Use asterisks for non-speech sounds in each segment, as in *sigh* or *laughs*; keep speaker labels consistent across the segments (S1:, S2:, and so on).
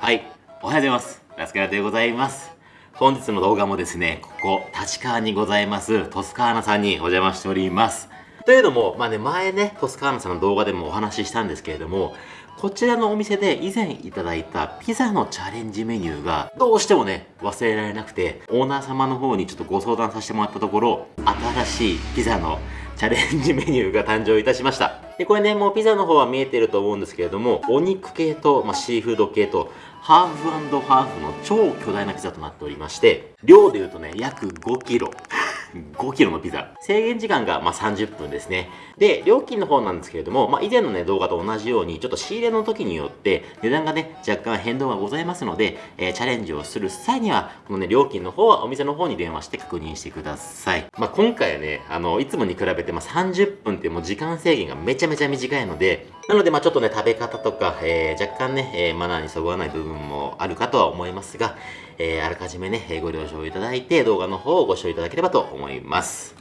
S1: はい、おはようございます。ラスカラでございます。本日の動画もですね、ここ、立川にございます、トスカーナさんにお邪魔しております。というのも、まあね、前ね、トスカーナさんの動画でもお話ししたんですけれども、こちらのお店で以前いただいたピザのチャレンジメニューがどうしてもね、忘れられなくて、オーナー様の方にちょっとご相談させてもらったところ、新しいピザのチャレンジメニューが誕生いたしました。で、これね、もうピザの方は見えてると思うんですけれども、お肉系と、まあ、シーフード系と、ハーフハーフの超巨大なピザとなっておりまして量で言うとね約5キロ。5kg のピザ。制限時間がま30分ですね。で、料金の方なんですけれども、まあ、以前のね、動画と同じように、ちょっと仕入れの時によって値段がね、若干変動がございますので、えー、チャレンジをする際には、このね、料金の方はお店の方に電話して確認してください。まあ、今回はね、あの、いつもに比べてま30分ってもう時間制限がめちゃめちゃ短いので、なので、まあちょっとね、食べ方とか、えー、若干ね、えー、マナーにそぐわない部分もあるかとは思いますが、えー、あらかじめね、ご了承いただいて、動画の方をご視聴いただければと思います。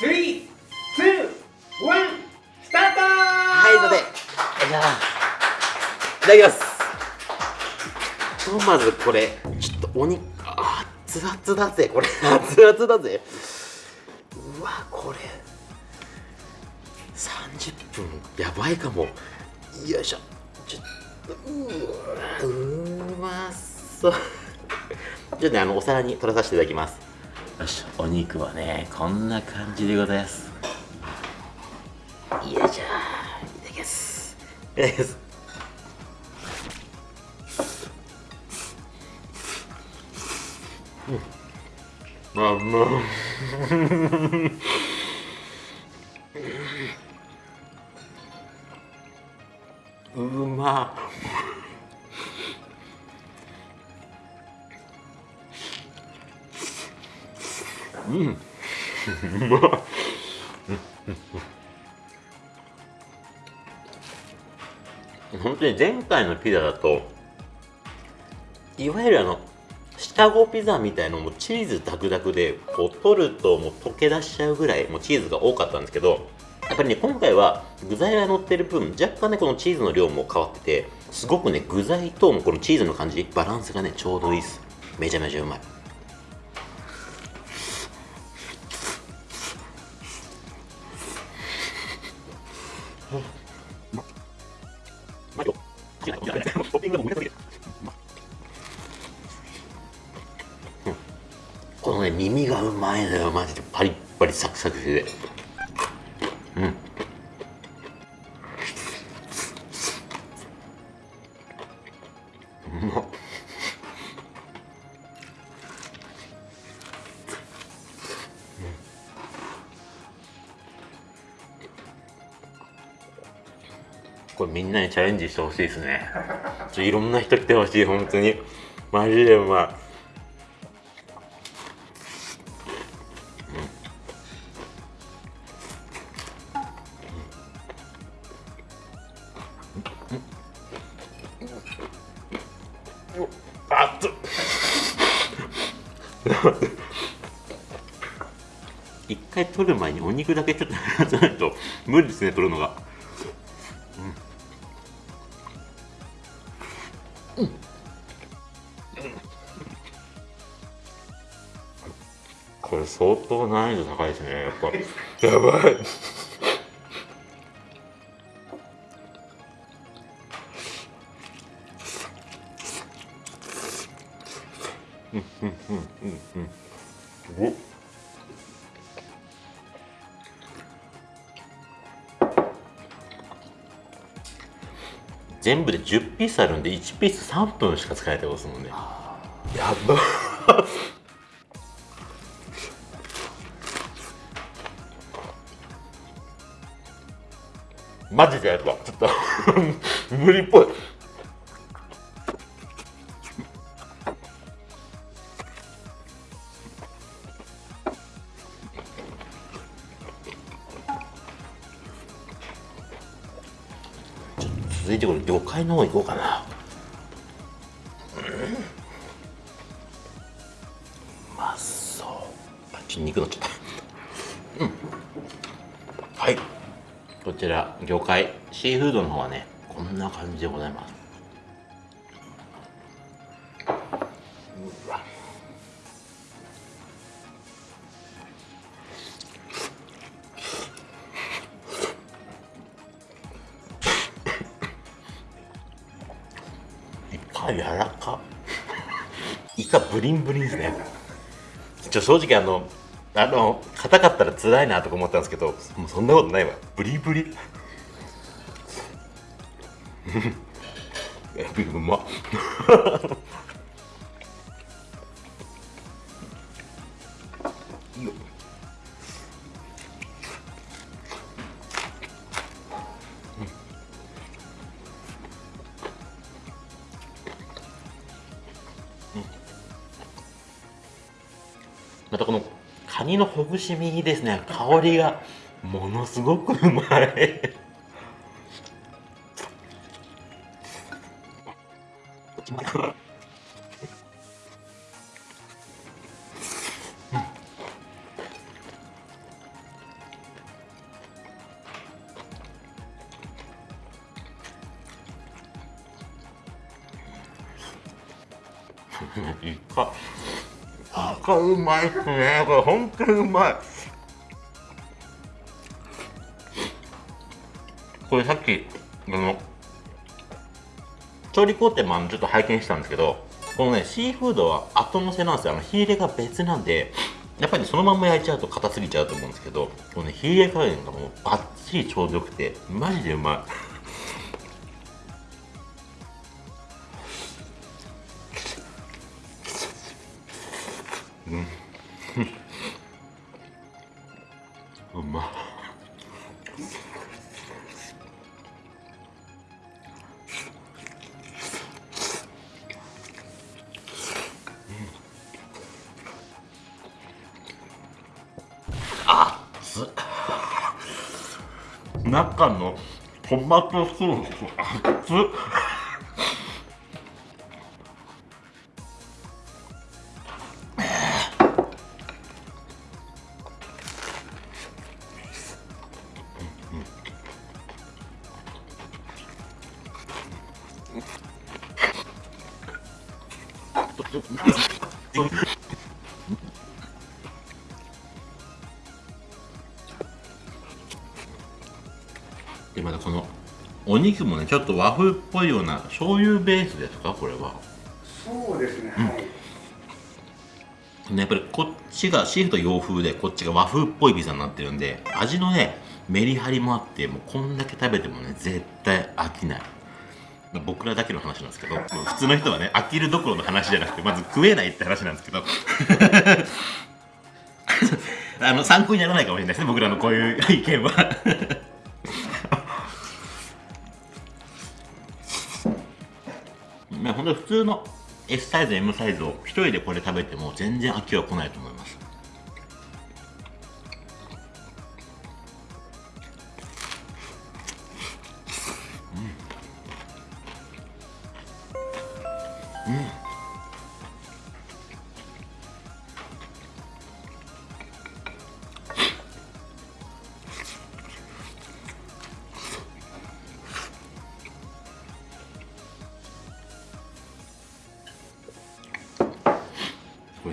S2: 3、2、1、スタート
S1: はい、ので、じゃあ、いただきます。とまずこれ、ちょっとお肉、あ、熱々だぜ、これ。*laughs* 熱々だぜ。うわこれ30分やばいかもよいしょうまそう。じゃあねあのお皿に取らさせていただきます。よしお肉はねこんな感じでございます。よいしょ。いただきます。いただきます。うん。まあま *laughs* うま。うん。うま。本当に前回のピザだといわゆるあのシカゴピザみたいのもチーズダクダクでこう取るともう溶け出しちゃうぐらいもうチーズが多かったんですけどやっぱりね今回は具材が乗ってる分若干ねこのチーズの量も変わっててすごくね具材とこのチーズの感じバランスがねちょうどいいです。めちゃめちゃうまい。このね耳がうまいのよマジで。パリッパリサクサクしてて。みんなにチャレンジしてほしいですね。ちょいろんな人来てほしい本当に。マジでうまいうん。うん。あっ一回取る前にお肉だけちょっと減らさないと無理ですね取るのがねやっぱ。やばい。うんうんうんうん。うん全部で10ピースあるんで1ピース3分しか使えてますもんね。やばマジでやばちょっと *laughs* 無理っぽい。続いてこれ魚介の方行こうかな。うん。まそう。あち肉のちゃったうんはいこちら魚介。シーフードの方はねこんな感じでございます。うわ。イカ柔らか。イカブリンブリンですね。ちょ正直あのあの硬かったら辛いなとか思ったんですけどもうそんなことないわ。ブリブリ。えうままたこのカニのほぐし身ですね。香りがものすごくうまい。イカ。イカうまいっすね。これ本当にうまい。これさっきあの調理工程もあのちょっと拝見したんですけどこのねシーフードは後乗せなんですよ。あの火入れが別なんでやっぱりそのまま焼いちゃうと硬すぎちゃうと思うんですけどこのね火入れ加減がもうバッチリちょうどよくてマジでうまい。う *laughs* トマ肉もねちょっと和風っぽいような醤油ベースですか？これは、
S2: そうですね、はい。
S1: ね、やっぱりこっちがシーフと洋風でこっちが和風っぽいピザになってるんで味のねメリハリもあってもうこんだけ食べてもね絶対飽きない。まあ僕らだけの話なんですけど普通の人はね飽きるどころの話じゃなくてまず食えないって話なんですけど。*laughs* あの参考にならないかもしれないですね僕らのこういう意見は本当に普通の S サイズ M サイズを1人でこれ食べても全然飽きは来ないと思います。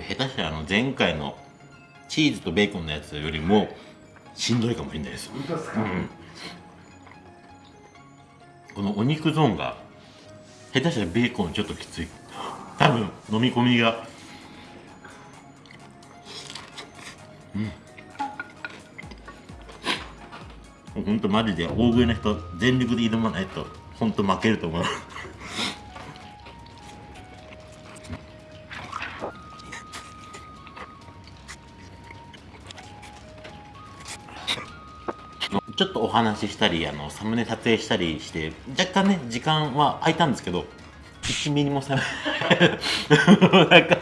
S1: 下手したらあの前回のチーズとベーコンのやつよりもしんどいかもしれないです
S2: 本当ですか？
S1: このお肉ゾーンが下手したらベーコンちょっときつい。多分飲み込みが。うん。ほんとマジで大食いの人全力で挑まないとほんと負けると思うちょっとお話ししたりあのサムネ撮影したりして若干ね時間は空いたんですけど1ミリもさ *laughs* なんか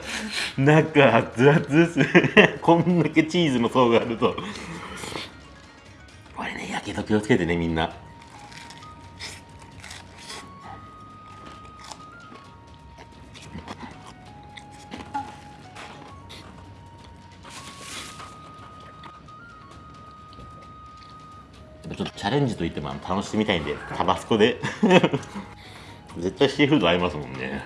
S1: 中熱々です。ね *laughs* こんだけチーズの層があると。これねやけど気をつけてねみんな。レンジといっても楽しみたいんでタバスコで。*laughs* 絶対シーフード合いますもんね。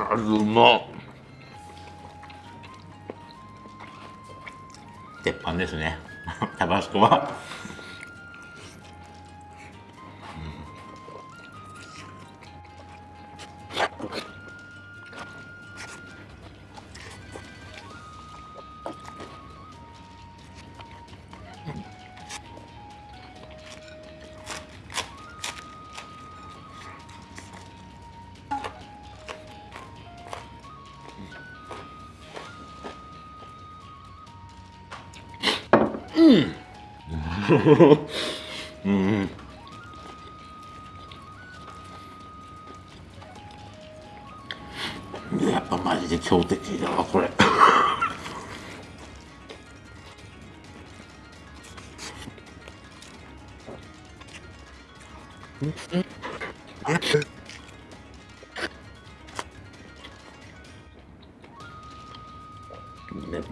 S1: あうまっ。ですね。*laughs* タバスコは。うん。やっぱマジで強敵だわこれ。ね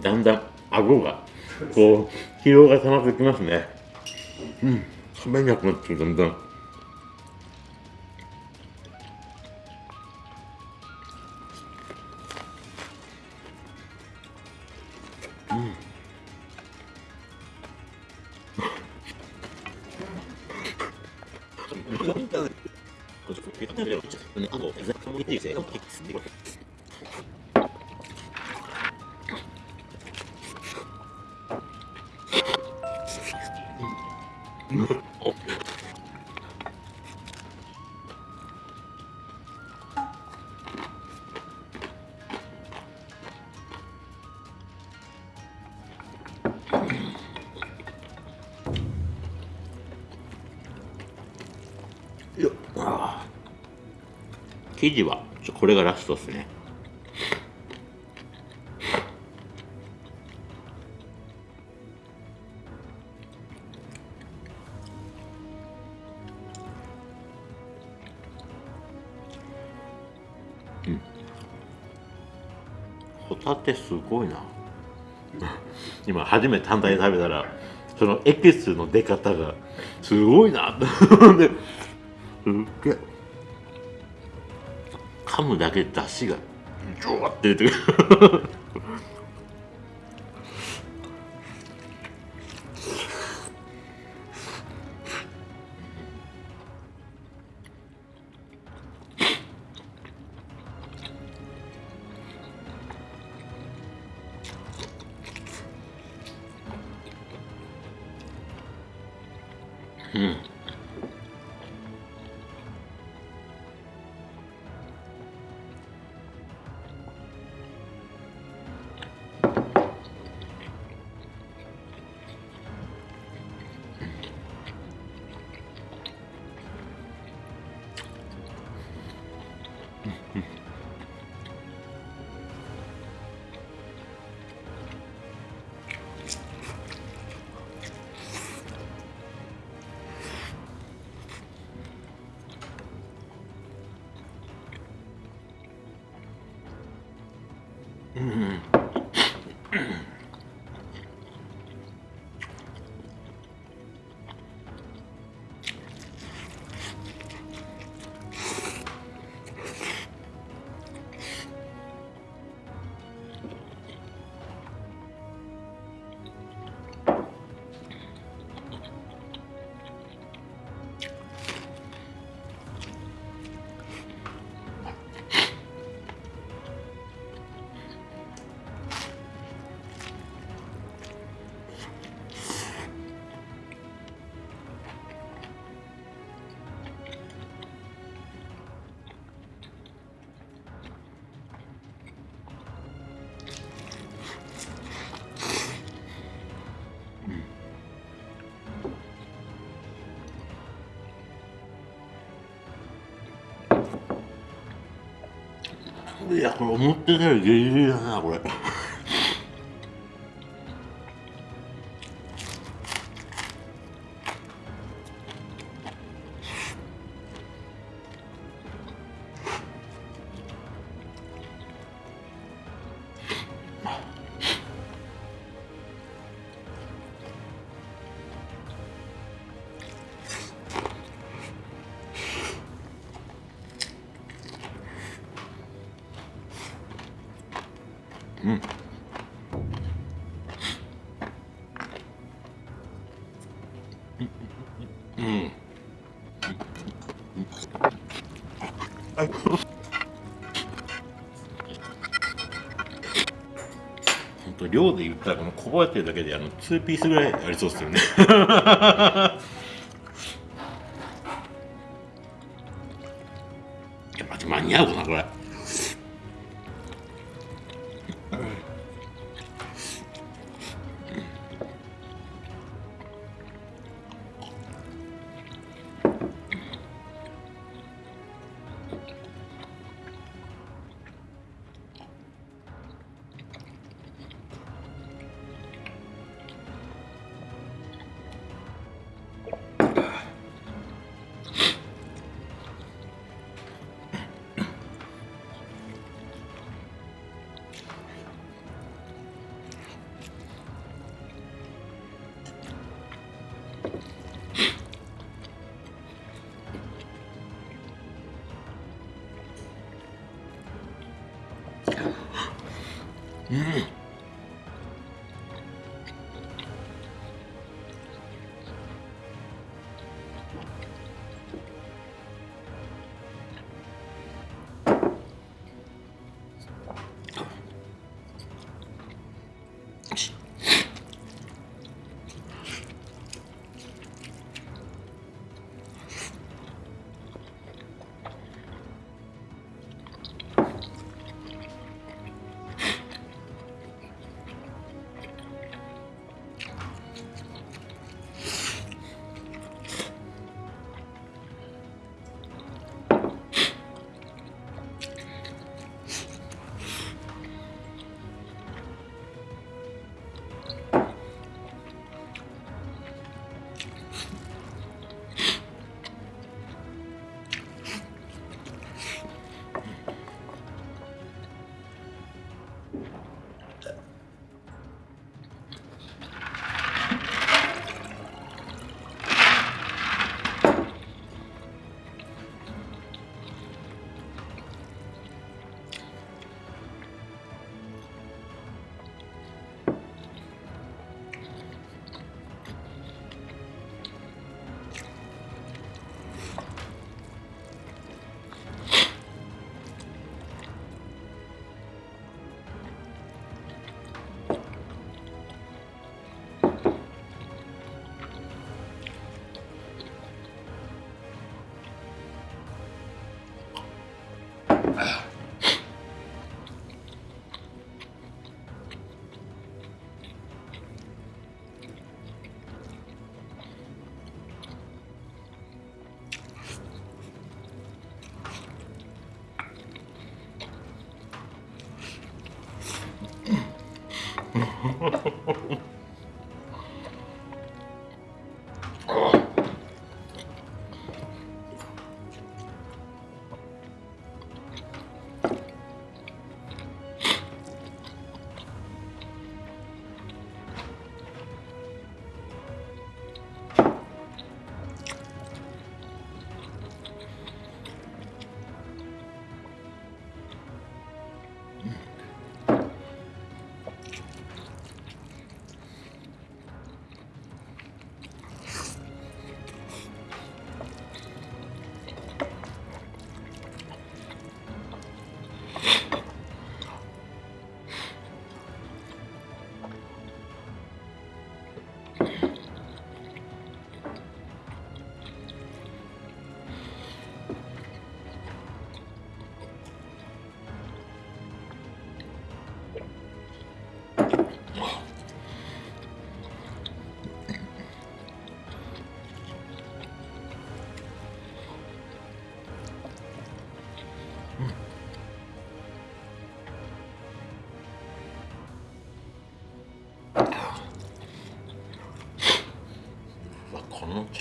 S1: だんだん顎がこう疲労が溜まってきますね。うん食べなくな生地はちょこれがラストですね。うん。ホタテすごいな。*laughs* 今初めて単体で食べたらそのエキスの出方がすごいな。*laughs* ですっげえ噛むだけで出汁がジョワって出てくる。ういやこれ思ってたよりギリギリだなこれ。うん。本当量で言ったらこのこぼれてるだけであの2ピースぐらいありそうですよね Mm-hmm.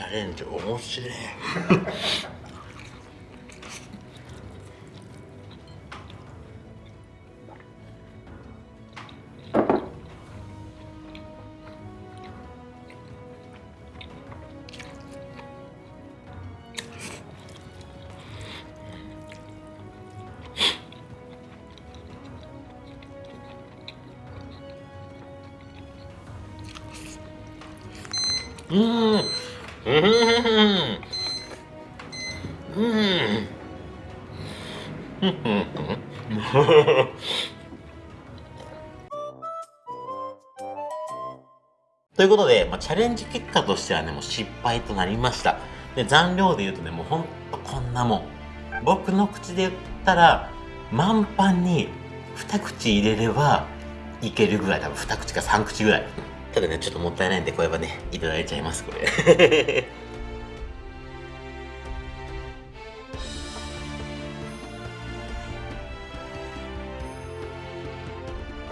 S1: ャレンジ面白い。うん。*laughs* ということで、まあ、チャレンジ結果としてはね、もう失敗となりました。で、残量で言うとね、もうほんとこんなもん。僕の口で言ったら、満パンに二口入れればいけるぐらい、多分二口か三口ぐらい。ただね、ちょっともったいないんで、これはね、いただいちゃいます、これ。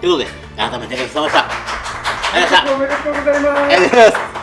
S1: ということで、改めてごちそうさまでした。ありがとうございました。
S2: おめでとうございます
S1: ありがとうございます。